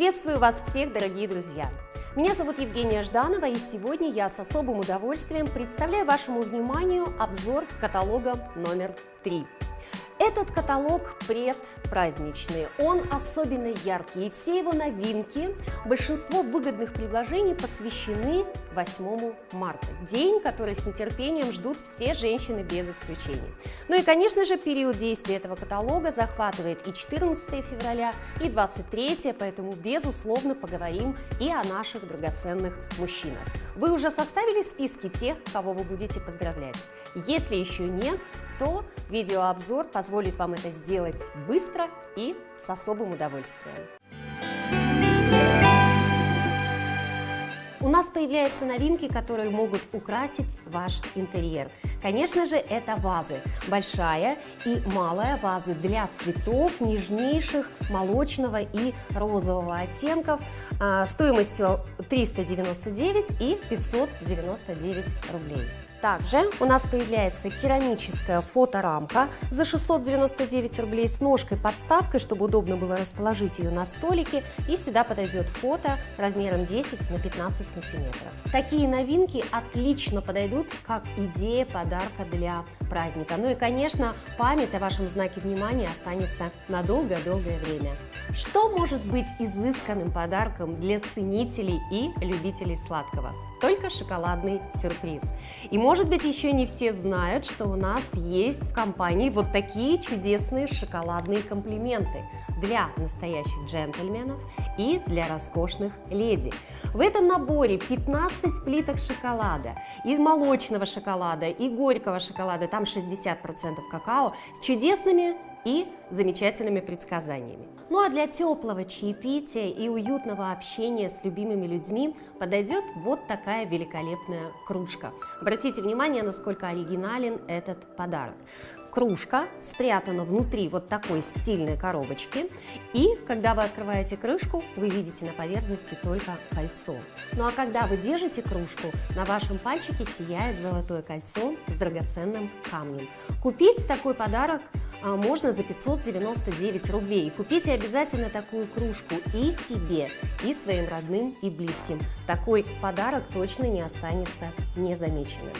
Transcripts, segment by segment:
Приветствую вас всех, дорогие друзья! Меня зовут Евгения Жданова, и сегодня я с особым удовольствием представляю вашему вниманию обзор каталога номер 3. Этот каталог предпраздничный, он особенно яркий, и все его новинки, большинство выгодных предложений посвящены 8 марта, день, который с нетерпением ждут все женщины без исключения. Ну и, конечно же, период действия этого каталога захватывает и 14 февраля, и 23, поэтому, безусловно, поговорим и о наших драгоценных мужчинах. Вы уже составили списки тех, кого вы будете поздравлять? Если еще нет, то видеообзор позволит вам это сделать быстро и с особым удовольствием. У нас появляются новинки, которые могут украсить ваш интерьер. Конечно же, это вазы. Большая и малая вазы для цветов нежнейших молочного и розового оттенков а, стоимостью 399 и 599 рублей. Также у нас появляется керамическая фоторамка за 699 рублей с ножкой-подставкой, чтобы удобно было расположить ее на столике. И сюда подойдет фото размером 10 на 15 сантиметров. Такие новинки отлично подойдут как идея подарка для праздника. Ну и, конечно, память о вашем знаке внимания останется на долгое-долгое время. Что может быть изысканным подарком для ценителей и любителей сладкого? Только шоколадный сюрприз. И может быть еще не все знают, что у нас есть в компании вот такие чудесные шоколадные комплименты для настоящих джентльменов и для роскошных леди. В этом наборе 15 плиток шоколада, и молочного шоколада, и горького шоколада, там 60% какао, с чудесными и замечательными предсказаниями. Ну а для теплого чаепития и уютного общения с любимыми людьми подойдет вот такая великолепная кружка. Обратите внимание, насколько оригинален этот подарок кружка спрятана внутри вот такой стильной коробочки. И когда вы открываете крышку, вы видите на поверхности только кольцо. Ну а когда вы держите кружку, на вашем пальчике сияет золотое кольцо с драгоценным камнем. Купить такой подарок можно за 599 рублей. И купите обязательно такую кружку и себе, и своим родным и близким. Такой подарок точно не останется незамеченным.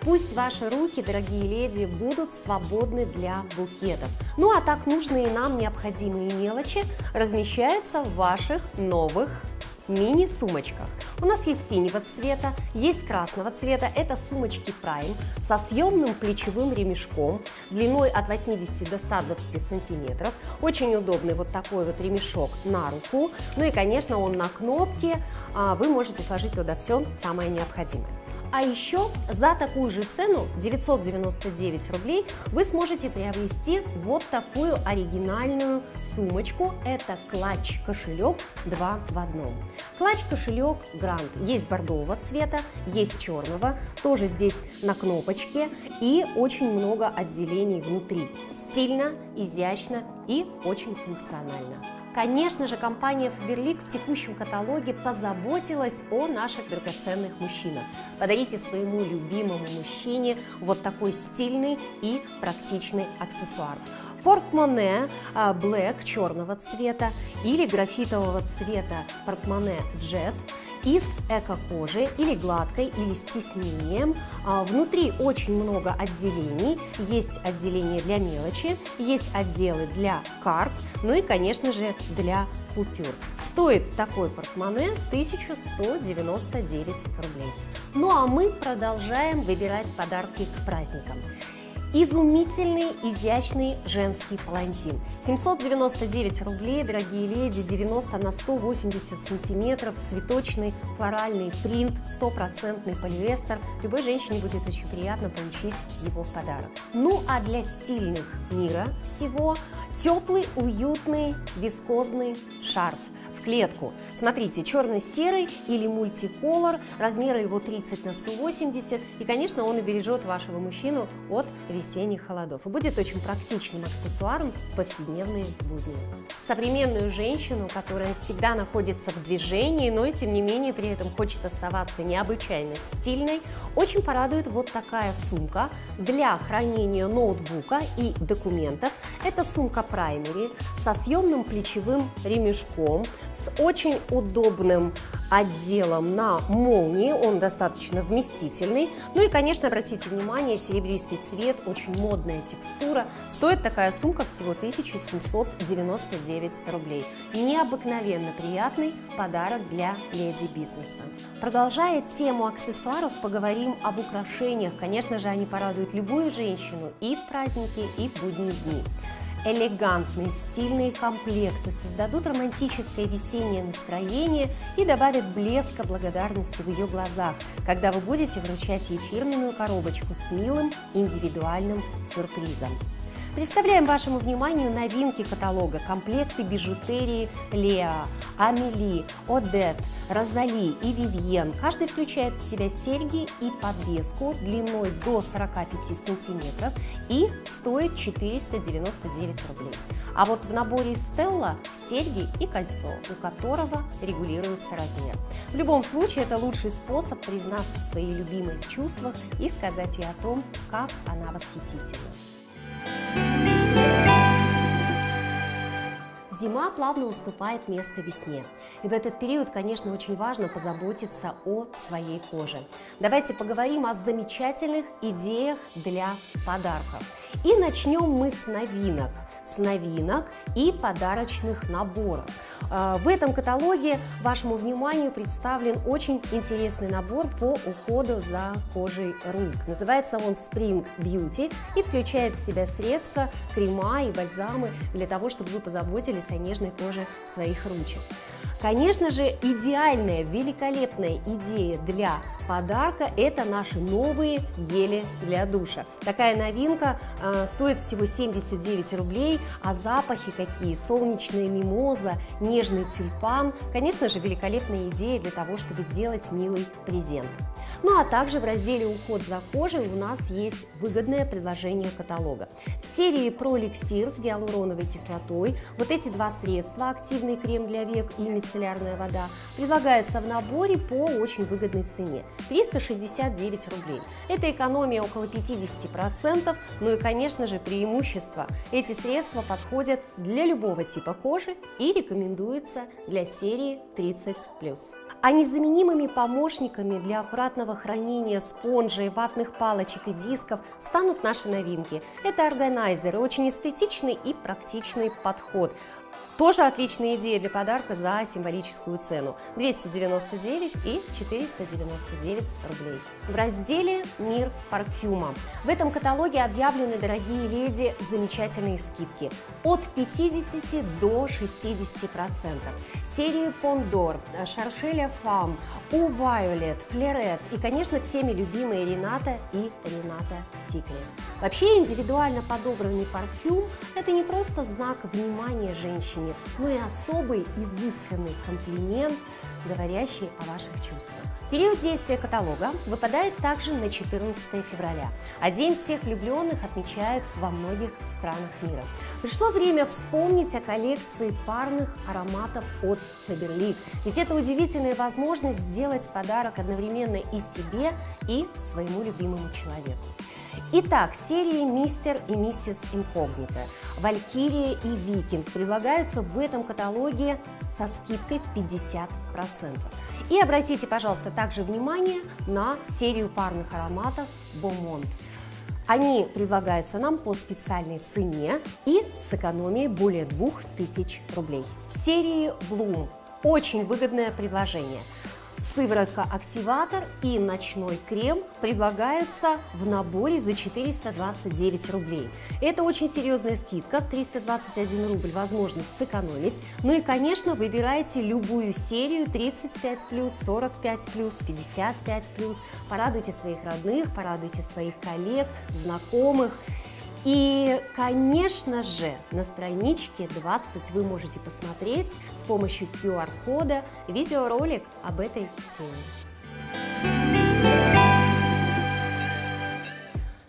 Пусть ваши руки, дорогие леди, будут свободны для букетов. Ну а так нужные нам необходимые мелочи размещаются в ваших новых мини-сумочках. У нас есть синего цвета, есть красного цвета, это сумочки Prime со съемным плечевым ремешком длиной от 80 до 120 сантиметров. Очень удобный вот такой вот ремешок на руку. Ну и, конечно, он на кнопке, а, вы можете сложить туда все самое необходимое. А еще за такую же цену 999 рублей вы сможете приобрести вот такую оригинальную сумочку. Это клатч-кошелек 2 в одном. Клатч-кошелек Грант есть бордового цвета, есть черного, тоже здесь на кнопочке и очень много отделений внутри. Стильно, изящно и очень функционально. Конечно же, компания Faberlic в текущем каталоге позаботилась о наших драгоценных мужчинах. Подарите своему любимому мужчине вот такой стильный и практичный аксессуар. Портмоне а, Black черного цвета или графитового цвета портмоне Jet – из эко-кожи или гладкой, или с тиснением. А, внутри очень много отделений. Есть отделение для мелочи, есть отделы для карт, ну и, конечно же, для купюр. Стоит такой портмоне 1199 рублей. Ну а мы продолжаем выбирать подарки к праздникам. Изумительный, изящный женский палантин. 799 рублей, дорогие леди, 90 на 180 сантиметров, цветочный флоральный принт, стопроцентный полиэстер. Любой женщине будет очень приятно получить его в подарок. Ну а для стильных мира всего теплый, уютный, вискозный шарф клетку. Смотрите, черно-серый или мультиколор, размеры его 30 на 180, и, конечно, он убережет вашего мужчину от весенних холодов. И будет очень практичным аксессуаром в повседневные будни. Современную женщину, которая всегда находится в движении, но и, тем не менее, при этом хочет оставаться необычайно стильной, очень порадует вот такая сумка для хранения ноутбука и документов. Это сумка Primary со съемным плечевым ремешком, с очень удобным отделом на молнии, он достаточно вместительный. Ну и, конечно, обратите внимание, серебристый цвет, очень модная текстура. Стоит такая сумка всего 1799 рублей. Необыкновенно приятный подарок для леди бизнеса. Продолжая тему аксессуаров, поговорим об украшениях. Конечно же, они порадуют любую женщину и в праздники, и в будние дни. Элегантные, стильные комплекты создадут романтическое весеннее настроение и добавят блеска благодарности в ее глазах, когда вы будете вручать ей фирменную коробочку с милым индивидуальным сюрпризом. Представляем вашему вниманию новинки каталога, комплекты бижутерии Леа, Амели, Одет, Розали и Вивьен. Каждый включает в себя серьги и подвеску длиной до 45 сантиметров и стоит 499 рублей. А вот в наборе Стелла серьги и кольцо, у которого регулируется размер. В любом случае, это лучший способ признаться своей любимой в чувствах и сказать ей о том, как она восхитительна. Зима плавно уступает место весне. И в этот период, конечно, очень важно позаботиться о своей коже. Давайте поговорим о замечательных идеях для подарков. И начнем мы с новинок. С новинок и подарочных наборов. А, в этом каталоге вашему вниманию представлен очень интересный набор по уходу за кожей рук. Называется он Spring Beauty и включает в себя средства, крема и бальзамы для того, чтобы вы позаботились о нежной коже своих ручек. Конечно же, идеальная, великолепная идея для подарка – это наши новые гели для душа. Такая новинка э, стоит всего 79 рублей, а запахи какие – солнечная мимоза, нежный тюльпан. Конечно же, великолепная идея для того, чтобы сделать милый презент. Ну а также в разделе «Уход за кожей» у нас есть выгодное предложение каталога. В серии про эликсир с гиалуроновой кислотой вот эти два средства – активный крем для век и мицеллярная вода – предлагаются в наборе по очень выгодной цене. 369 рублей. Это экономия около 50%, ну и, конечно же, преимущество. Эти средства подходят для любого типа кожи и рекомендуются для серии 30+. А незаменимыми помощниками для аккуратного хранения спонжей, ватных палочек и дисков станут наши новинки. Это органайзеры, очень эстетичный и практичный подход. Тоже отличная идея для подарка за символическую цену – 299 и 499 рублей. В разделе «Мир парфюма» в этом каталоге объявлены, дорогие леди, замечательные скидки от 50 до 60 процентов. Серии Пондор, Шаршеля Фам, У Вайолет, Флерет и, конечно, всеми любимые Рената и Рената Секрет. Вообще индивидуально подобранный парфюм – это не просто знак внимания женщине, но и особый изысканный комплимент, говорящий о ваших чувствах. Период действия каталога выпадает также на 14 февраля, а День всех влюбленных отмечают во многих странах мира. Пришло время вспомнить о коллекции парных ароматов от Faberlic, ведь это удивительная возможность сделать подарок одновременно и себе, и своему любимому человеку. Итак, серии «Мистер и миссис Инкогнито», «Валькирия» и «Викинг» предлагаются в этом каталоге со скидкой в 50%. И обратите, пожалуйста, также внимание на серию парных ароматов «Бомонт». Они предлагаются нам по специальной цене и с экономией более 2000 рублей. В серии Bloom очень выгодное предложение – Сыворотка «Активатор» и ночной крем предлагаются в наборе за 429 рублей. Это очень серьезная скидка, в 321 рубль возможность сэкономить. Ну и, конечно, выбирайте любую серию 35+, 45+, 55+. Порадуйте своих родных, порадуйте своих коллег, знакомых. И, конечно же, на страничке 20 вы можете посмотреть с помощью QR-кода видеоролик об этой серии.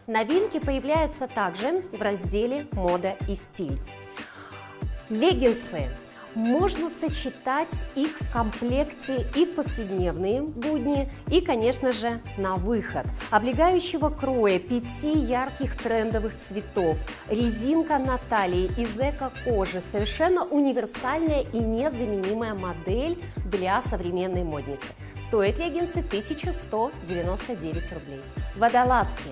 Новинки появляются также в разделе «Мода и стиль». Леггинсы Можно сочетать их в комплекте и в повседневные будни, и, конечно же, на выход. Облегающего кроя, пяти ярких трендовых цветов, резинка на талии из эко-кожи, совершенно универсальная и незаменимая модель для современной модницы. Стоят леггинсы 1199 рублей. Водолазки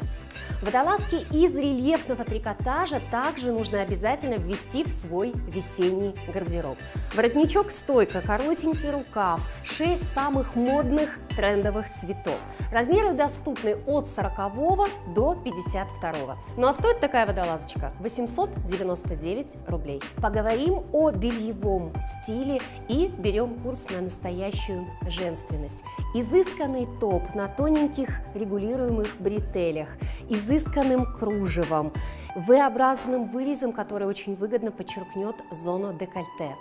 Водолазки из рельефного трикотажа также нужно обязательно ввести в свой весенний гардероб. Воротничок-стойка, коротенький рукав, 6 самых модных трендовых цветов. Размеры доступны от 40 до 52. Ну а стоит такая водолазочка 899 рублей. Поговорим о бельевом стиле и берем курс на настоящую женственность. Изысканный топ на тоненьких регулируемых бретелях, изысканным кружевом, V-образным вырезом, который очень выгодно подчеркнет зону декольте.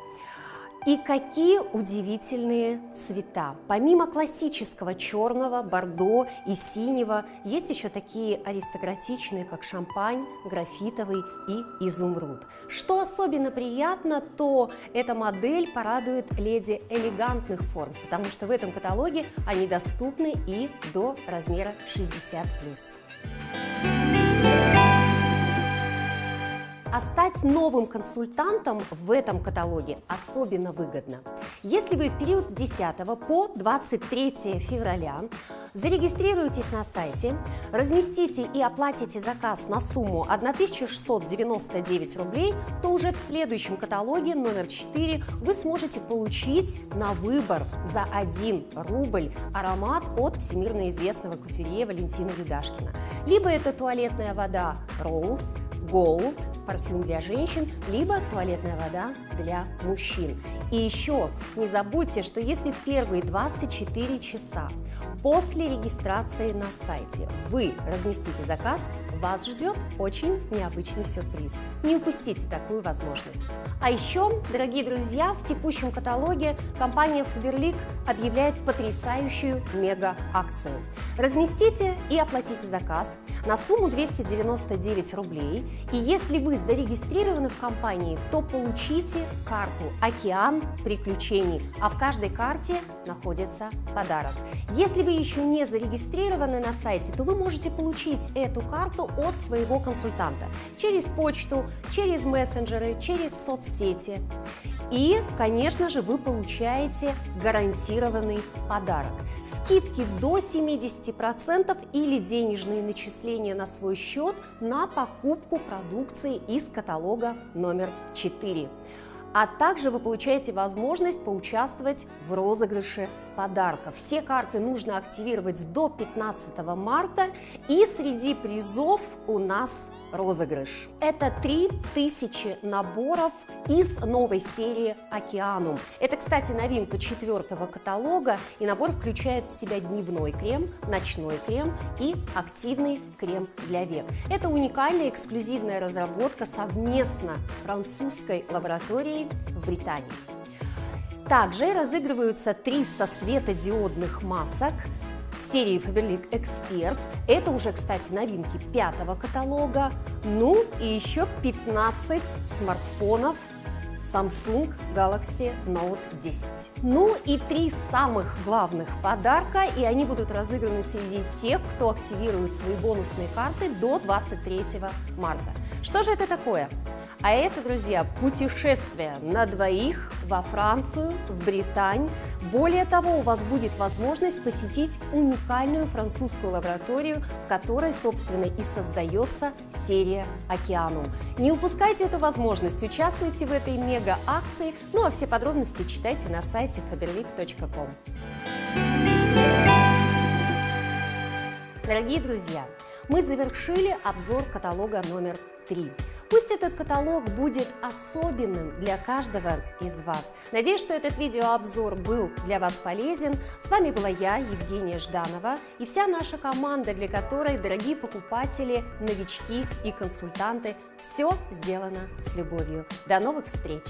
И какие удивительные цвета! Помимо классического черного, бордо и синего, есть еще такие аристократичные, как шампань, графитовый и изумруд. Что особенно приятно, то эта модель порадует леди элегантных форм, потому что в этом каталоге они доступны и до размера 60+. А стать новым консультантом в этом каталоге особенно выгодно. Если вы в период с 10 по 23 февраля зарегистрируетесь на сайте, разместите и оплатите заказ на сумму 1699 рублей, то уже в следующем каталоге номер 4 вы сможете получить на выбор за 1 рубль аромат от всемирно известного кутюрье Валентина Юдашкина. Либо это туалетная вода Rose, Gold, парфюм для женщин, либо туалетная вода для мужчин. И еще не забудьте, что если в первые 24 часа после регистрации на сайте вы разместите заказ, вас ждет очень необычный сюрприз. Не упустите такую возможность. А еще, дорогие друзья, в текущем каталоге компания Faberlic объявляет потрясающую мега-акцию. Разместите и оплатите заказ на сумму 299 рублей, и если вы зарегистрированы в компании, то получите карту «Океан приключений», а в каждой карте находится подарок. Если вы еще не зарегистрированы на сайте, то вы можете получить эту карту от своего консультанта через почту, через мессенджеры, через соцсети. И, конечно же, вы получаете гарантированный подарок. Скидки до 70% или денежные начисления на свой счет на покупку продукции из каталога номер 4 а также вы получаете возможность поучаствовать в розыгрыше подарков. Все карты нужно активировать до 15 марта, и среди призов у нас розыгрыш. Это 3000 наборов из новой серии «Океанум». Это, кстати, новинка четвертого каталога, и набор включает в себя дневной крем, ночной крем и активный крем для век. Это уникальная эксклюзивная разработка совместно с французской лабораторией в Британии. Также разыгрываются 300 светодиодных масок серии Faberlic Expert. Это уже, кстати, новинки пятого каталога. Ну и еще 15 смартфонов Samsung Galaxy Note 10. Ну и три самых главных подарка, и они будут разыграны среди тех, кто активирует свои бонусные карты до 23 марта. Что же это такое? А это, друзья, путешествие на двоих во Францию, в Британь. Более того, у вас будет возможность посетить уникальную французскую лабораторию, в которой, собственно, и создается серия «Океанум». Не упускайте эту возможность, участвуйте в этой мега-акции, ну а все подробности читайте на сайте faberlic.com. Дорогие друзья, мы завершили обзор каталога номер 3. Пусть этот каталог будет особенным для каждого из вас. Надеюсь, что этот видеообзор был для вас полезен. С вами была я, Евгения Жданова, и вся наша команда, для которой, дорогие покупатели, новички и консультанты, все сделано с любовью. До новых встреч!